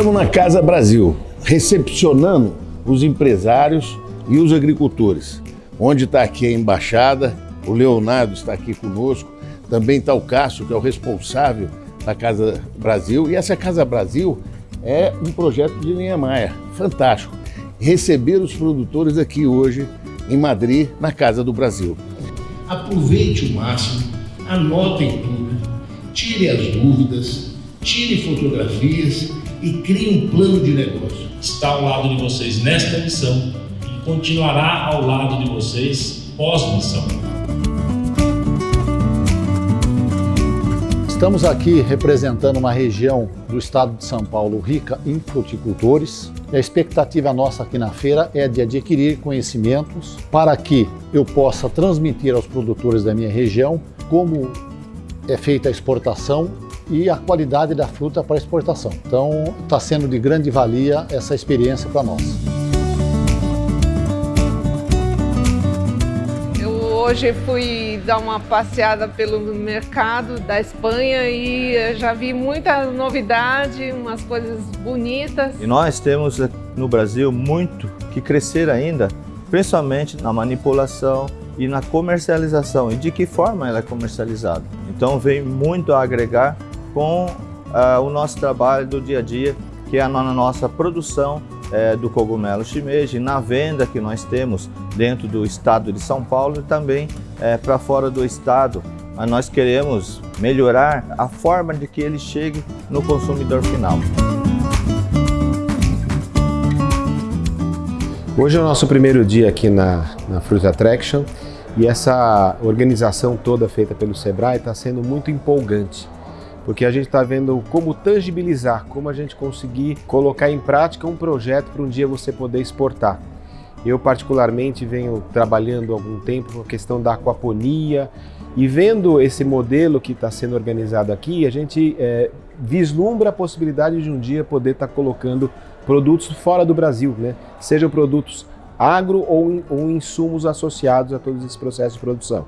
Estamos na Casa Brasil, recepcionando os empresários e os agricultores. Onde está aqui a embaixada, o Leonardo está aqui conosco, também está o Cássio, que é o responsável da Casa Brasil. E essa Casa Brasil é um projeto de linha Maia, fantástico. Receber os produtores aqui hoje em Madrid, na Casa do Brasil. Aproveite o máximo, anotem tudo, tire as dúvidas, tire fotografias e crie um plano de negócio. Está ao lado de vocês nesta missão e continuará ao lado de vocês pós-missão. Estamos aqui representando uma região do estado de São Paulo rica em fruticultores. A expectativa nossa aqui na feira é de adquirir conhecimentos para que eu possa transmitir aos produtores da minha região como é feita a exportação e a qualidade da fruta para exportação. Então, está sendo de grande valia essa experiência para nós. Hoje fui dar uma passeada pelo mercado da Espanha e já vi muita novidade, umas coisas bonitas. E nós temos no Brasil muito que crescer ainda, principalmente na manipulação e na comercialização e de que forma ela é comercializada. Então vem muito a agregar com uh, o nosso trabalho do dia a dia, que é a nossa produção é, do cogumelo shimeji, na venda que nós temos dentro do estado de São Paulo e também é, para fora do estado. Mas nós queremos melhorar a forma de que ele chegue no consumidor final. Hoje é o nosso primeiro dia aqui na, na Fruit Attraction e essa organização toda feita pelo Sebrae está sendo muito empolgante porque a gente está vendo como tangibilizar, como a gente conseguir colocar em prática um projeto para um dia você poder exportar. Eu particularmente venho trabalhando algum tempo com a questão da aquaponia e vendo esse modelo que está sendo organizado aqui, a gente é, vislumbra a possibilidade de um dia poder estar tá colocando produtos fora do Brasil, né? sejam produtos agro ou, ou insumos associados a todos esses processos de produção.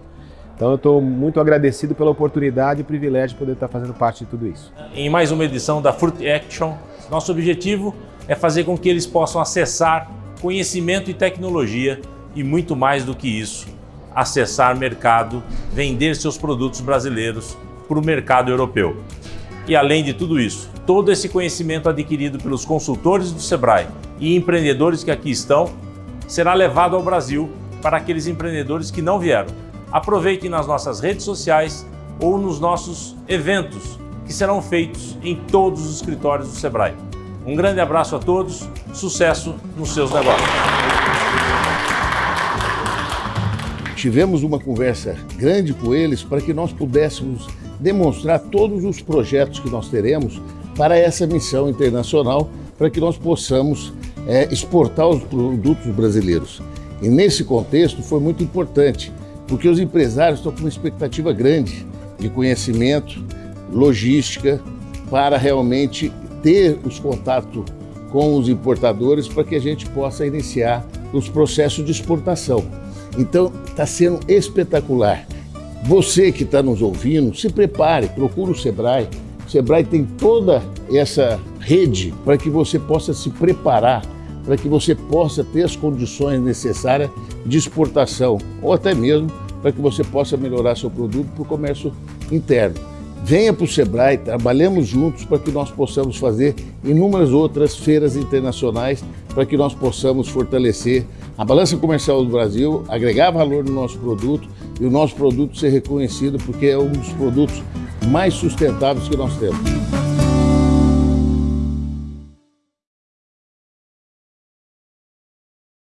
Então eu estou muito agradecido pela oportunidade e privilégio de poder estar fazendo parte de tudo isso. Em mais uma edição da Fruit Action, nosso objetivo é fazer com que eles possam acessar conhecimento e tecnologia e muito mais do que isso, acessar mercado, vender seus produtos brasileiros para o mercado europeu. E além de tudo isso, todo esse conhecimento adquirido pelos consultores do Sebrae e empreendedores que aqui estão, será levado ao Brasil para aqueles empreendedores que não vieram aproveitem nas nossas redes sociais ou nos nossos eventos que serão feitos em todos os escritórios do Sebrae. Um grande abraço a todos, sucesso nos seus negócios. Tivemos uma conversa grande com eles para que nós pudéssemos demonstrar todos os projetos que nós teremos para essa missão internacional, para que nós possamos é, exportar os produtos brasileiros. E nesse contexto foi muito importante porque os empresários estão com uma expectativa grande de conhecimento, logística, para realmente ter os contatos com os importadores para que a gente possa iniciar os processos de exportação. Então, está sendo espetacular. Você que está nos ouvindo, se prepare, procure o Sebrae. O Sebrae tem toda essa rede para que você possa se preparar, para que você possa ter as condições necessárias de exportação ou até mesmo para que você possa melhorar seu produto para o comércio interno. Venha para o Sebrae, trabalhemos juntos para que nós possamos fazer inúmeras outras feiras internacionais para que nós possamos fortalecer a balança comercial do Brasil, agregar valor no nosso produto e o nosso produto ser reconhecido porque é um dos produtos mais sustentáveis que nós temos.